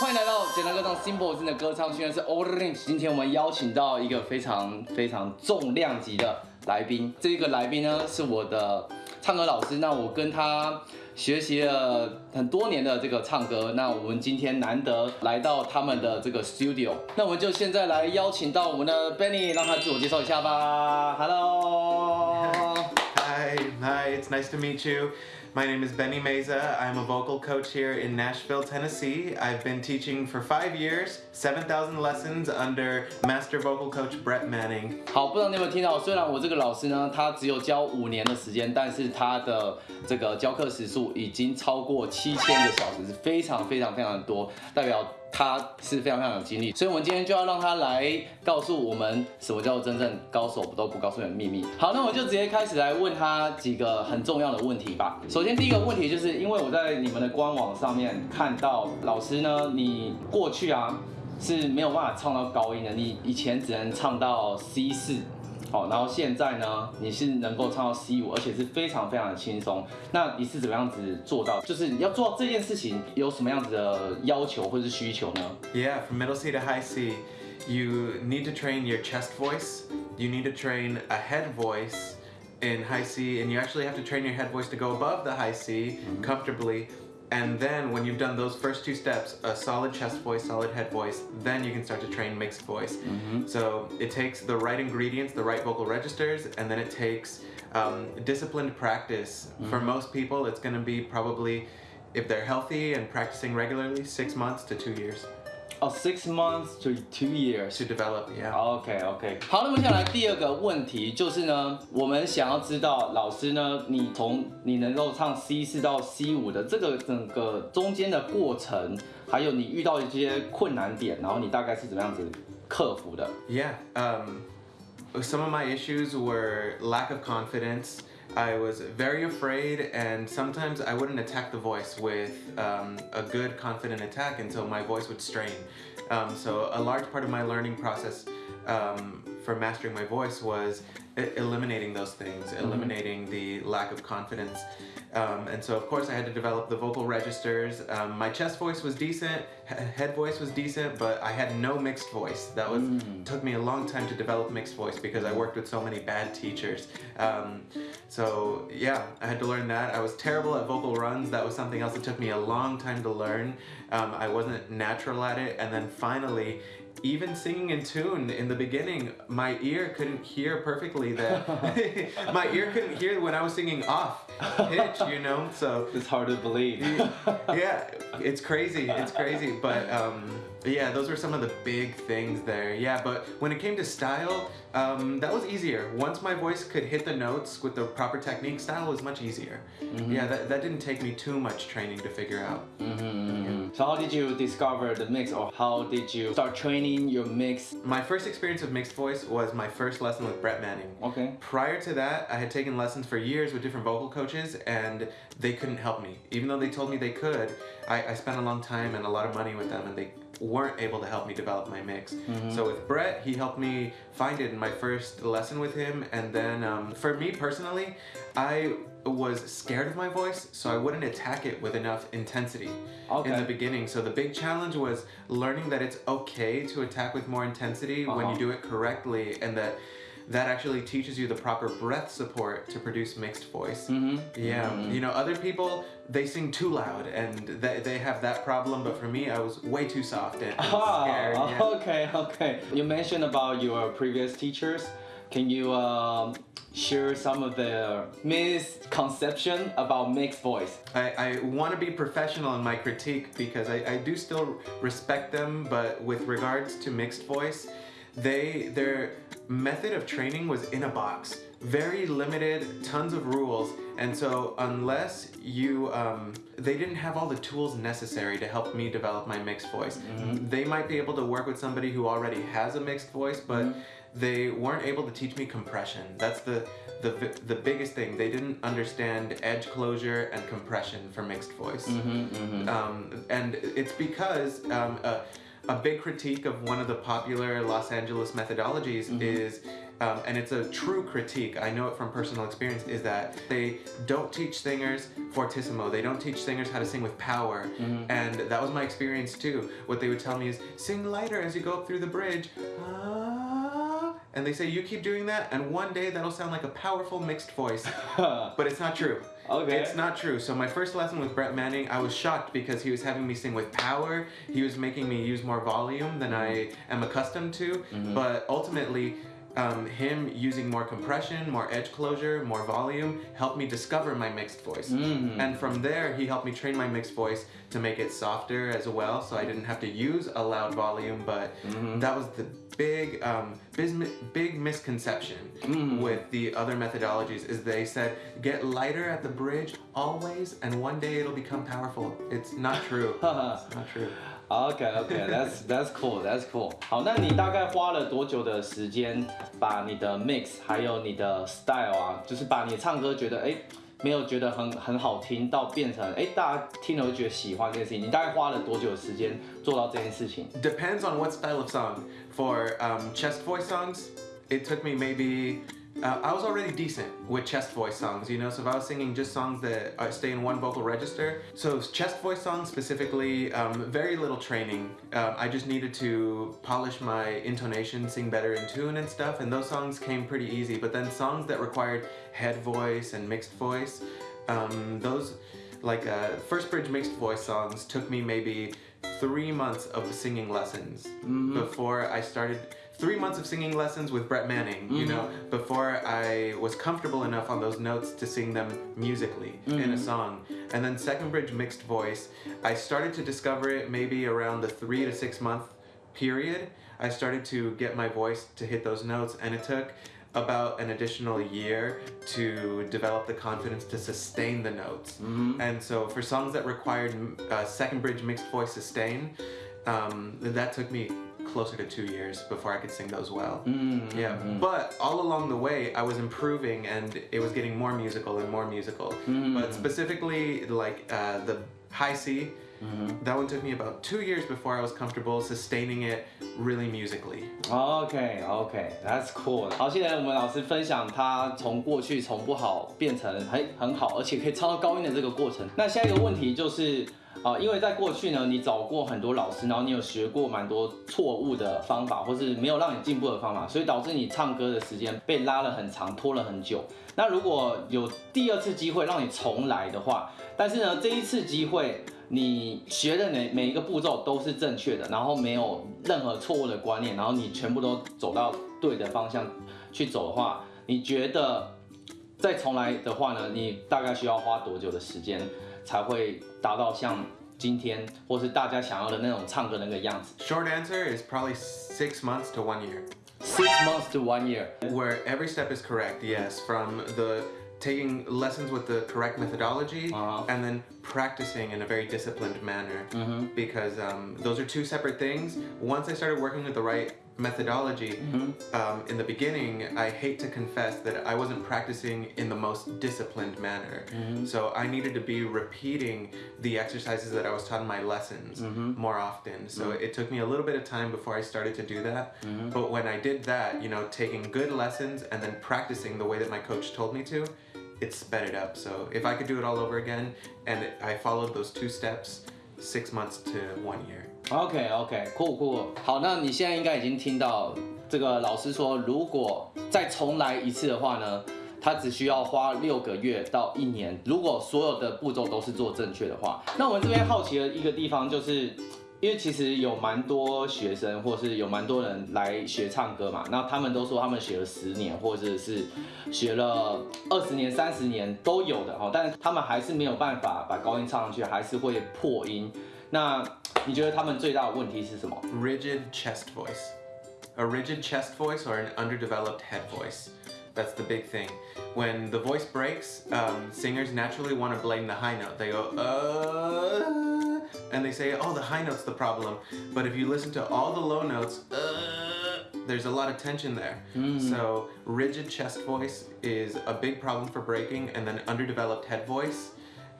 欢迎来到简单歌唱 Simple 的歌唱训练室 Orange。今天我们邀请到一个非常非常重量级的来宾，这个来宾呢是我的唱歌老师。那我跟他学习了很多年的这个唱歌。那我们今天难得来到他们的这个 studio，那我们就现在来邀请到我们的 Benny，让他自我介绍一下吧。Hello。Hi, hi, it's nice to meet you. My name is Benny Meza. I'm a vocal coach here in Nashville, Tennessee. I've been teaching for five years, 7,000 lessons under master vocal coach Brett Manning. 好，不知道你有没有听到？虽然我这个老师呢，他只有教五年的时间，但是他的这个教课时数已经超过七千个小时，是非常非常非常的多，代表 他是非常非常有经历。所以，我们今天就要让他来告诉我们什么叫做真正高手不都不告诉你的秘密。好，那我就直接开始来问他几个很重要的问题吧。首先，第一个问题就是因为我在你们的官网上面看到老师呢，你过去啊。是没有办法唱到高音的，你以前只能唱到 C 四，好，然后现在呢，你是能够唱到 C 五，而且是非常非常的轻松。那你是怎么样子做到？就是你要做到这件事情，有什么样子的要求或者是需求呢？ Yeah, from middle C to high C, you need to train your chest voice, you need to train a head voice in high C, and you actually have to train your head voice to go above the high C comfortably. And then when you've done those first two steps, a solid chest voice, solid head voice, then you can start to train mixed voice. So it takes the right ingredients, the right vocal registers, and then it takes um, disciplined practice. For most people, it's going to be probably, if they're healthy and practicing regularly, six months to two years 哦、s i x months to two years。to develop. Yeah. OK OK，好，那么接下来第二个问题就是呢，我们想要知道老师呢，你从你能够唱 C 四到 C 五的这个整个中间的过程，还有你遇到的这些困难点，然后你大概是怎么样子克服的？Yeah. Um, some of my issues were lack of confidence. I was very afraid, and sometimes I wouldn't attack the voice with um, a good, confident attack until my voice would strain. Um, so, a large part of my learning process um, for mastering my voice was eliminating those things, eliminating the lack of confidence. Um, and so, of course, I had to develop the vocal registers. Um, my chest voice was decent, head voice was decent, but I had no mixed voice. That was took me a long time to develop mixed voice because I worked with so many bad teachers. Um, so yeah, I had to learn that. I was terrible at vocal runs. That was something else that took me a long time to learn. Um, I wasn't natural at it, and then finally. Even singing in tune in the beginning, my ear couldn't hear perfectly that my ear couldn't hear when I was singing off pitch, you know? So It's hard to believe. yeah, it's crazy. It's crazy. But um, yeah, those were some of the big things there. Yeah, but when it came to style, um, that was easier. Once my voice could hit the notes with the proper technique, style was much easier. Yeah, that, that didn't take me too much training to figure out. So how did you discover the mix, or how did you start training your mix? My first experience with mixed voice was my first lesson with Brett Manning. Okay. Prior to that, I had taken lessons for years with different vocal coaches, and they couldn't help me. Even though they told me they could, I, I spent a long time and a lot of money with them, and they weren't able to help me develop my mix. So with Brett, he helped me find it in my first lesson with him, and then um, for me personally, I was scared of my voice, so I wouldn't attack it with enough intensity in the beginning. So the big challenge was learning that it's okay to attack with more intensity when Uh-huh. you do it correctly, and that that actually teaches you the proper breath support to produce mixed voice. Yeah, you know, other people they sing too loud and they, they have that problem, but for me, I was way too soft and, and scared. Ah, yeah. okay, okay. You mentioned about your previous teachers. Can you um, share some of the misconception about mixed voice? I, I want to be professional in my critique because I, I do still respect them, but with regards to mixed voice, they their method of training was in a box, very limited, tons of rules, and so unless you um, they didn't have all the tools necessary to help me develop my mixed voice. They might be able to work with somebody who already has a mixed voice, but they weren't able to teach me compression. That's the the the biggest thing. They didn't understand edge closure and compression for mixed voice. Um, and it's because um, a, a big critique of one of the popular Los Angeles methodologies is um, and it's a true critique. I know it from personal experience. Is that they don't teach singers fortissimo. They don't teach singers how to sing with power, and that was my experience too. What they would tell me is sing lighter as you go up through the bridge. Ah, and they say you keep doing that, and one day that'll sound like a powerful mixed voice. but it's not true. Okay. It's not true. So my first lesson with Brett Manning, I was shocked because he was having me sing with power. He was making me use more volume than I am accustomed to. Mm-hmm. But ultimately, um, him using more compression, more edge closure, more volume helped me discover my mixed voice. And from there, he helped me train my mixed voice to make it softer as well, so I didn't have to use a loud volume. But that was the big, um, big misconception with the other methodologies is they said get lighter at the bridge always, and one day it'll become powerful. It's not true. it's not true. OK OK that's that's cool that's cool。好，那你大概花了多久的时间把你的 mix 还有你的 style 啊，就是把你唱歌觉得哎没有觉得很很好听，到变成哎大家听了会觉得喜欢这件事情，你大概花了多久的时间做到这件事情？ Depends on what style of song. For um, chest voice songs, it took me maybe. uh, I was already decent with chest voice songs, you know. So if I was singing just songs that uh, stay in one vocal register, so chest voice songs specifically, um, very little training. Um, I just needed to polish my intonation, sing better in tune and stuff, and those songs came pretty easy. But then songs that required head voice and mixed voice, um, those like uh, first bridge mixed voice songs took me maybe three months of singing lessons before I started. Three months of singing lessons with Brett Manning, you know, before I was comfortable enough on those notes to sing them musically in a song. And then second bridge mixed voice, I started to discover it maybe around the three to six month period. I started to get my voice to hit those notes, and it took about an additional year to develop the confidence to sustain the notes. And so for songs that required uh, second bridge mixed voice sustain, um, that took me closer to two years before I could sing those well. Yeah, but all along the way, I was improving and it was getting more musical and more musical. But specifically, like uh, the high C, that one took me about two years before I was comfortable sustaining it really musically. OK OK，That's cool。好，谢谢我们老师分享他从过去从不好变成很很好，而且可以唱到高音的这个过程。那下一个问题就是， 啊、因为在过去呢，你找过很多老师，然后你有学过蛮多错误的方法，或是没有让你进步的方法，所以导致你唱歌的时间被拉了很长，拖了很久。那如果有第二次机会让你重来的话，但是呢，这一次机会你学的每每一个步骤都是正确的，然后没有任何错误的观念，然后你全部都走到对的方向去走的话，你觉得再重来的话呢，你大概需要花多久的时间才会达到像今天或是大家想要的那种唱歌的那个样子 Short answer is probably six months to one year. ？Six months to one year。 Where every step is correct, yes, from the taking lessons with the correct methodology Uh-huh. and then practicing in a very disciplined manner because um, those are two separate things. Once I started working with the right methodology, mm-hmm. um, in the beginning, I hate to confess that I wasn't practicing in the most disciplined manner. Mm-hmm. So I needed to be repeating the exercises that I was taught in my lessons mm-hmm. more often. So it took me a little bit of time before I started to do that. But when I did that, you know, taking good lessons and then practicing the way that my coach told me to, it sped it up. So if I could do it all over again and I followed those two steps, six months to one year. OK OK，酷酷。好，那你现在应该已经听到这个老师说，如果再重来一次的话呢，他只需要花六个月到一年。如果所有的步骤都是做正确的话，那我们这边好奇的一个地方就是。因为其实有蛮多学生，或是有蛮多人来学唱歌嘛，那他们都说他们学了十年，或者是学了二十年、三十年都有的哦，但是他们还是没有办法把高音唱上去，还是会破音。那你觉得他们最大的问题是什么？Rigid chest voice. A rigid chest voice or an underdeveloped head voice. That's the big thing. When the voice breaks, um, singers naturally want to blame the high note. They go, uh, and they say, oh, the high note's the problem. But if you listen to all the low notes, uh, there's a lot of tension there. So rigid chest voice is a big problem for breaking, and then underdeveloped head voice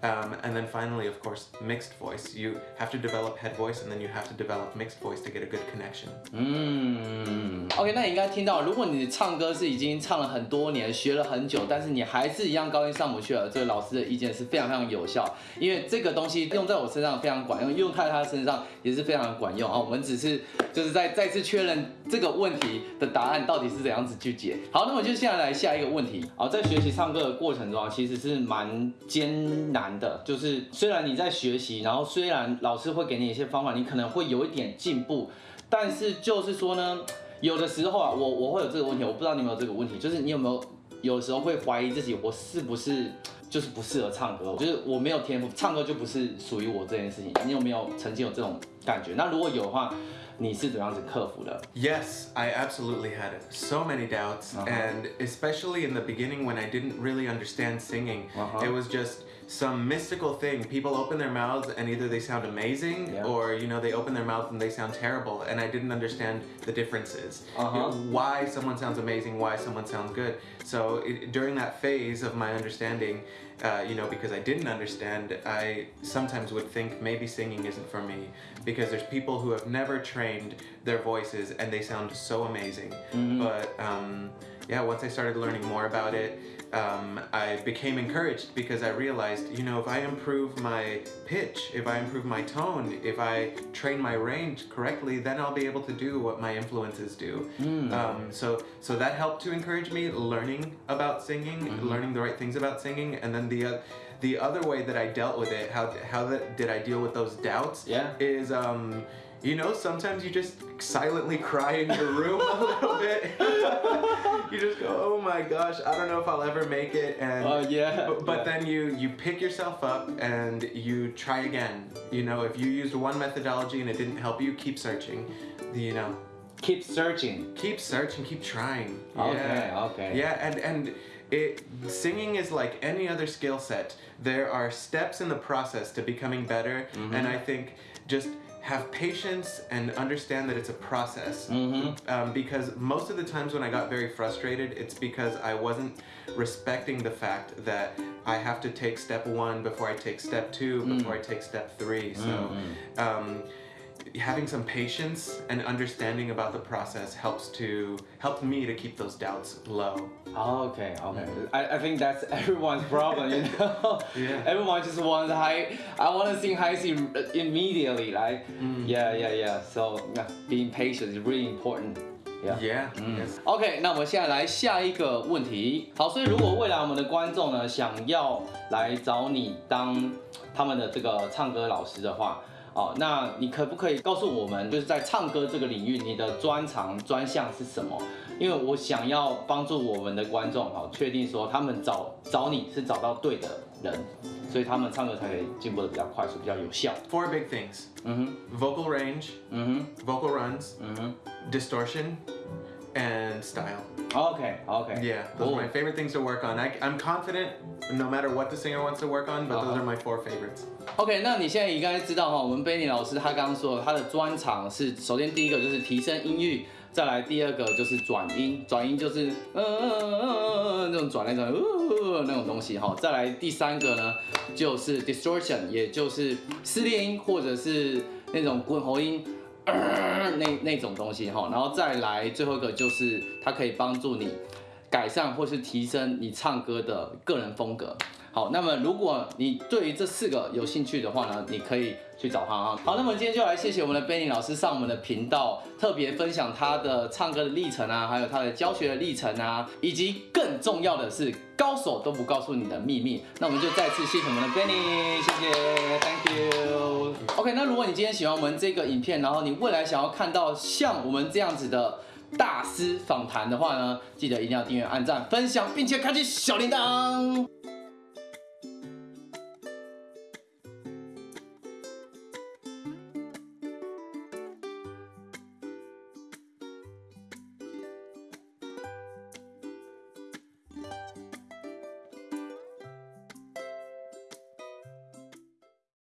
Um, and then finally, of course, mixed voice. You have to develop head voice and then you have to develop mixed voice to get a good connection. 嗯，OK，那你应该听到，如果你唱歌是已经唱了很多年，学了很久，但是你还是一样高音上不去了，这个老师的意见是非常非常有效，因为这个东西用在我身上非常管用，用在他身上也是非常管用啊。我们只是就是在再次确认这个问题的答案到底是怎样子去解。好，那么就现在来下一个问题。好，在学习唱歌的过程中，其实是蛮艰难的，就是虽然你在学习，然后虽然老师会给你一些方法，你可能会有一点进步，但是就是说呢，有的时候啊，我我会有这个问题，我不知道你有没有这个问题，就是你有没有有时候会怀疑自己，我是不是就是不适合唱歌，就是我没有天赋，唱歌就不是属于我这件事情。你有没有曾经有这种感觉？那如果有的话，你是怎样子克服的？Yes, I absolutely had so many doubts, Uh-huh. and especially in the beginning when I didn't really understand singing, Uh-huh. it was just some mystical thing. People open their mouths and either they sound amazing Yeah. or you know they open their mouths and they sound terrible, and I didn't understand the differences. You know, Uh-huh. why someone sounds amazing, why someone sounds good. So it, during that phase of my understanding, uh, you know, because I didn't understand, I sometimes would think maybe singing isn't for me because there's people who have never trained their voices and they sound so amazing. But um, yeah, once I started learning more about it, um, I became encouraged because I realized, you know, if I improve my pitch, if I improve my tone, if I train my range correctly, then I'll be able to do what my influences do. Um, so, so that helped to encourage me learning about singing, learning the right things about singing, and then the uh, the other way that I dealt with it, how how that, did I deal with those doubts? Yeah. Is um, you know, sometimes you just silently cry in your room a little bit. you just go, oh my gosh, I don't know if I'll ever make it, and Oh yeah. but, but yeah. then you you pick yourself up and you try again. You know, if you used one methodology and it didn't help you, keep searching. You know, keep searching. keep searching, keep trying. Okay, yeah. okay. Yeah, and and it singing is like any other skill set. There are steps in the process to becoming better, Mm-hmm. and I think just have patience and understand that it's a process. Mm-hmm. Um, because most of the times when I got very frustrated, it's because I wasn't respecting the fact that I have to take step one before I take step two, Mm. before I take step three. So. Mm-hmm. Um, having some patience and understanding about the process helps to help me to keep those doubts low. Okay, okay. I, I think that's everyone's problem, you know. Yeah. Everyone just wants high. I want to sing high C immediately, right? Yeah, yeah, yeah. So yeah, being patient is really important. Yeah. Yeah. Yes. OK，那我们现在来下一个问题。好，所以如果未来我们的观众呢想要来找你当他们的这个唱歌老师的话， 哦，那你可不可以告诉我们，就是在唱歌这个领域，你的专长专项是什么？因为我想要帮助我们的观众，好，确定说他们找找你是找到对的人，所以他们唱歌才可以进步的比较快速，比较有效。Four big things: 嗯哼。Vocal range, 嗯哼，嗯 vocal runs, 哼，嗯哼。Distortion, and style.，OK，OK，Yeah, those are my favorite things to work on. I, I'm confident no matter what the singer wants to work on, but those Uh-huh. are my four favorites. OK，那你现在应该知道哈，我们 Benny 老师他刚刚说他的专长是，首先第一个就是提升音域，再来第二个就是转音，转音就是嗯嗯嗯嗯嗯那种转来转去呃那种东西哈，再来第三个呢就是 distortion，也就是撕裂音或者是那种滚喉音。呃那那种东西哈，然后再来最后一个就是它可以帮助你改善或是提升你唱歌的个人风格。好，那么如果你对于这四个有兴趣的话呢，你可以去找他啊。好，那么今天就来谢谢我们的 Benny 老师上我们的频道，特别分享他的唱歌的历程啊，还有他的教学的历程啊，以及更重要的是高手都不告诉你的秘密。那我们就再次谢谢我们的 Benny，谢谢，Thank you。OK，那如果你今天喜欢我们这个影片，然后你未来想要看到像我们这样子的大师访谈的话呢，记得一定要订阅、按赞、分享，并且开启小铃铛。